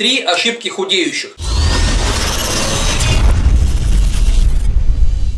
Три ошибки худеющих.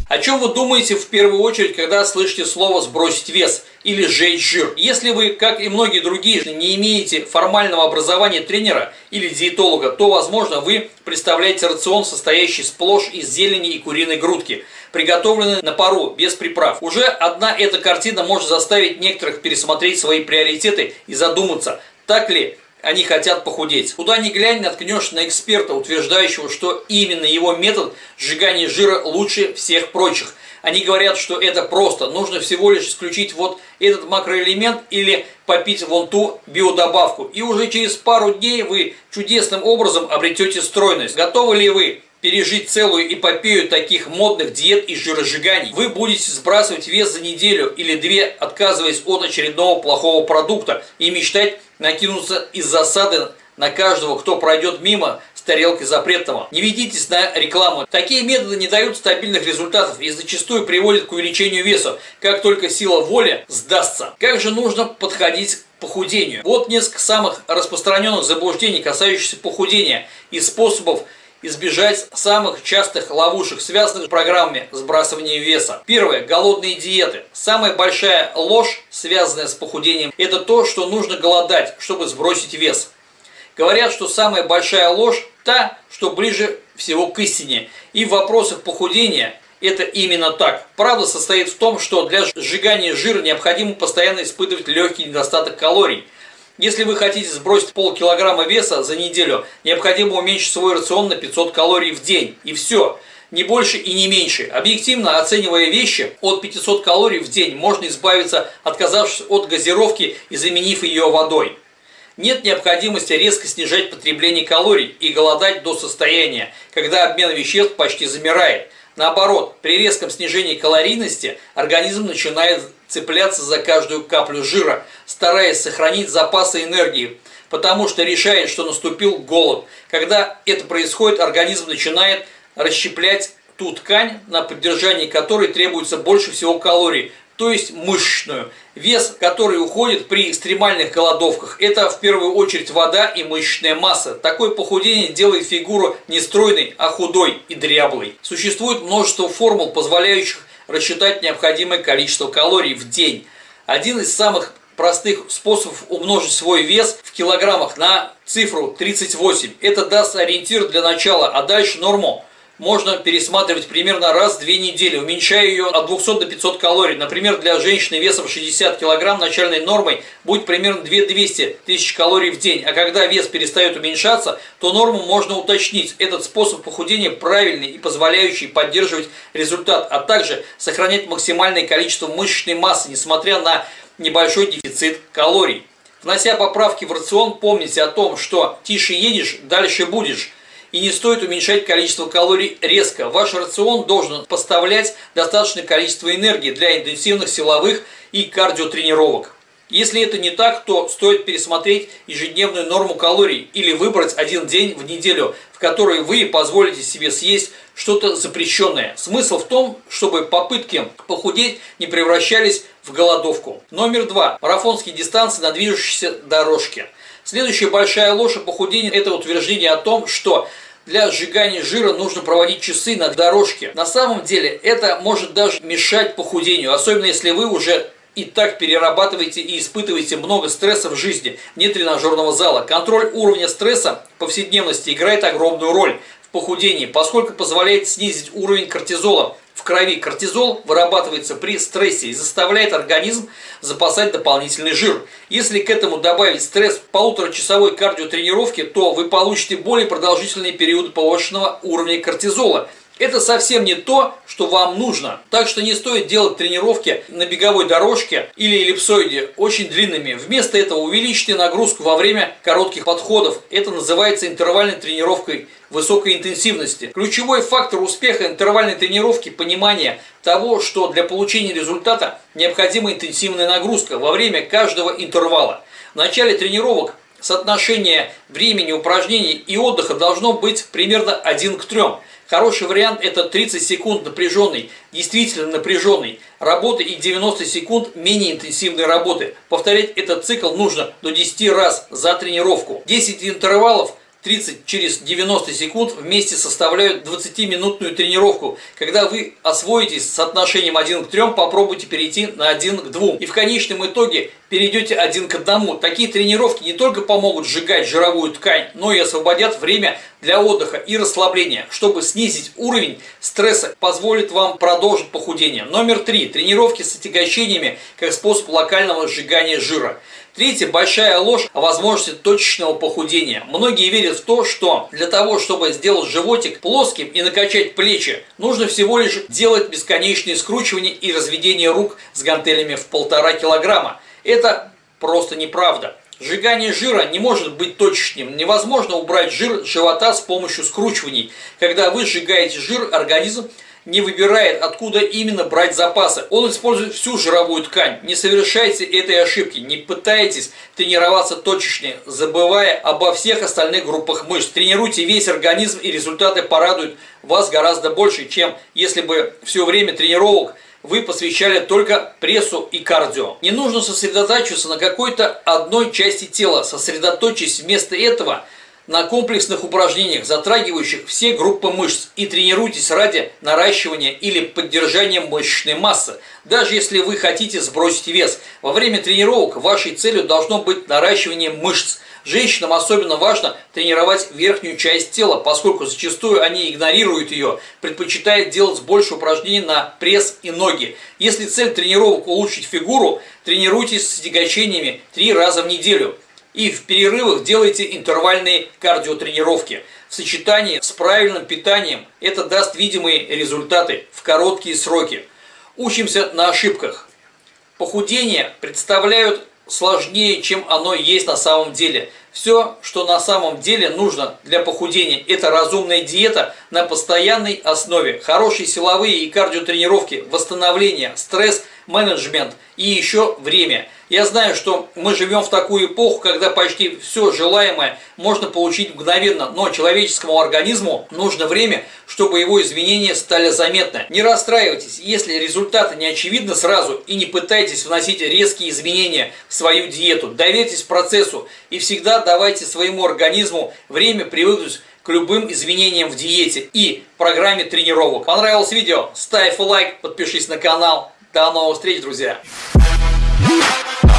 О чем вы думаете в первую очередь, когда слышите слово «сбросить вес» или «сжечь жир»? Если вы, как и многие другие, не имеете формального образования тренера или диетолога, то, возможно, вы представляете рацион, состоящий сплошь из зелени и куриной грудки, приготовленный на пару, без приправ. Уже одна эта картина может заставить некоторых пересмотреть свои приоритеты и задуматься, так ли они хотят похудеть. Куда ни глянь, наткнешь на эксперта, утверждающего, что именно его метод сжигания жира лучше всех прочих. Они говорят, что это просто, нужно всего лишь исключить вот этот макроэлемент или попить вон ту биодобавку. И уже через пару дней вы чудесным образом обретете стройность. Готовы ли вы пережить целую эпопею таких модных диет и жиросжиганий. Вы будете сбрасывать вес за неделю или две, отказываясь от очередного плохого продукта и мечтать накинуться из засады на каждого, кто пройдет мимо с тарелкой запретного. Не ведитесь на рекламу. Такие методы не дают стабильных результатов и зачастую приводят к увеличению веса, как только сила воли сдастся. Как же нужно подходить к похудению? Вот несколько самых распространенных заблуждений, касающихся похудения и способов избежать самых частых ловушек, связанных с программами сбрасывания веса. Первое. Голодные диеты. Самая большая ложь, связанная с похудением, это то, что нужно голодать, чтобы сбросить вес. Говорят, что самая большая ложь та, что ближе всего к истине. И в вопросах похудения это именно так. Правда состоит в том, что для сжигания жира необходимо постоянно испытывать легкий недостаток калорий – если вы хотите сбросить полкилограмма веса за неделю, необходимо уменьшить свой рацион на 500 калорий в день. И все. Не больше и не меньше. Объективно оценивая вещи, от 500 калорий в день можно избавиться, отказавшись от газировки и заменив ее водой. Нет необходимости резко снижать потребление калорий и голодать до состояния, когда обмен веществ почти замирает. Наоборот, при резком снижении калорийности организм начинает цепляться за каждую каплю жира, стараясь сохранить запасы энергии, потому что решает, что наступил голод. Когда это происходит, организм начинает расщеплять ту ткань, на поддержание которой требуется больше всего калорий, то есть мышечную. Вес, который уходит при экстремальных голодовках, это в первую очередь вода и мышечная масса. Такое похудение делает фигуру не стройной, а худой и дряблой. Существует множество формул, позволяющих рассчитать необходимое количество калорий в день. Один из самых простых способов умножить свой вес в килограммах на цифру 38. Это даст ориентир для начала, а дальше норму можно пересматривать примерно раз в две недели, уменьшая ее от 200 до 500 калорий. Например, для женщины весом 60 кг начальной нормой будет примерно 2200 тысяч калорий в день. А когда вес перестает уменьшаться, то норму можно уточнить. Этот способ похудения правильный и позволяющий поддерживать результат, а также сохранять максимальное количество мышечной массы, несмотря на небольшой дефицит калорий. Внося поправки в рацион, помните о том, что тише едешь, дальше будешь и не стоит уменьшать количество калорий резко. Ваш рацион должен поставлять достаточное количество энергии для интенсивных силовых и кардиотренировок. Если это не так, то стоит пересмотреть ежедневную норму калорий или выбрать один день в неделю, в который вы позволите себе съесть что-то запрещенное. Смысл в том, чтобы попытки похудеть не превращались в голодовку. Номер два. Марафонские дистанции на движущейся дорожке. Следующая большая ложь о похудении – это утверждение о том, что для сжигания жира нужно проводить часы на дорожке. На самом деле это может даже мешать похудению, особенно если вы уже и так перерабатываете и испытываете много стресса в жизни, нет тренажерного зала. Контроль уровня стресса в повседневности играет огромную роль в похудении, поскольку позволяет снизить уровень кортизола в крови. Кортизол вырабатывается при стрессе и заставляет организм запасать дополнительный жир. Если к этому добавить стресс полуторачасовой кардиотренировки, то вы получите более продолжительный период повышенного уровня кортизола – это совсем не то, что вам нужно. Так что не стоит делать тренировки на беговой дорожке или эллипсоиде очень длинными. Вместо этого увеличьте нагрузку во время коротких подходов. Это называется интервальной тренировкой высокой интенсивности. Ключевой фактор успеха интервальной тренировки – понимание того, что для получения результата необходима интенсивная нагрузка во время каждого интервала. В начале тренировок соотношение времени упражнений и отдыха должно быть примерно 1 к 3. Хороший вариант это 30 секунд напряженной, действительно напряженной работы и 90 секунд менее интенсивной работы. Повторять этот цикл нужно до 10 раз за тренировку. 10 интервалов 30 через 90 секунд вместе составляют 20-минутную тренировку. Когда вы освоитесь с соотношением 1 к 3, попробуйте перейти на 1 к 2. И в конечном итоге перейдете один к одному. Такие тренировки не только помогут сжигать жировую ткань, но и освободят время для отдыха и расслабления, чтобы снизить уровень стресса, позволит вам продолжить похудение. Номер три. Тренировки с отягощениями как способ локального сжигания жира. Третья большая ложь о возможности точечного похудения. Многие верят в то, что для того, чтобы сделать животик плоским и накачать плечи, нужно всего лишь делать бесконечные скручивания и разведение рук с гантелями в полтора килограмма. Это просто неправда. Сжигание жира не может быть точечным. Невозможно убрать жир с живота с помощью скручиваний. Когда вы сжигаете жир, организм не выбирает, откуда именно брать запасы. Он использует всю жировую ткань. Не совершайте этой ошибки. Не пытайтесь тренироваться точечно, забывая обо всех остальных группах мышц. Тренируйте весь организм, и результаты порадуют вас гораздо больше, чем если бы все время тренировок вы посвящали только прессу и кардио. Не нужно сосредотачиваться на какой-то одной части тела. Сосредоточьтесь вместо этого на комплексных упражнениях, затрагивающих все группы мышц, и тренируйтесь ради наращивания или поддержания мышечной массы. Даже если вы хотите сбросить вес, во время тренировок вашей целью должно быть наращивание мышц. Женщинам особенно важно тренировать верхнюю часть тела, поскольку зачастую они игнорируют ее, предпочитают делать больше упражнений на пресс и ноги. Если цель тренировок улучшить фигуру, тренируйтесь с тягачениями три раза в неделю. И в перерывах делайте интервальные кардиотренировки. В сочетании с правильным питанием это даст видимые результаты в короткие сроки. Учимся на ошибках. Похудение представляют сложнее, чем оно есть на самом деле. Все, что на самом деле нужно для похудения, это разумная диета на постоянной основе, хорошие силовые и кардиотренировки, восстановление, стресс, менеджмент и еще время – я знаю, что мы живем в такую эпоху, когда почти все желаемое можно получить мгновенно, но человеческому организму нужно время, чтобы его изменения стали заметны. Не расстраивайтесь, если результаты не очевидны сразу и не пытайтесь вносить резкие изменения в свою диету. Доверьтесь процессу и всегда давайте своему организму время привыкнуть к любым изменениям в диете и программе тренировок. Понравилось видео? Ставь лайк, подпишись на канал. До новых встреч, друзья! Yeah.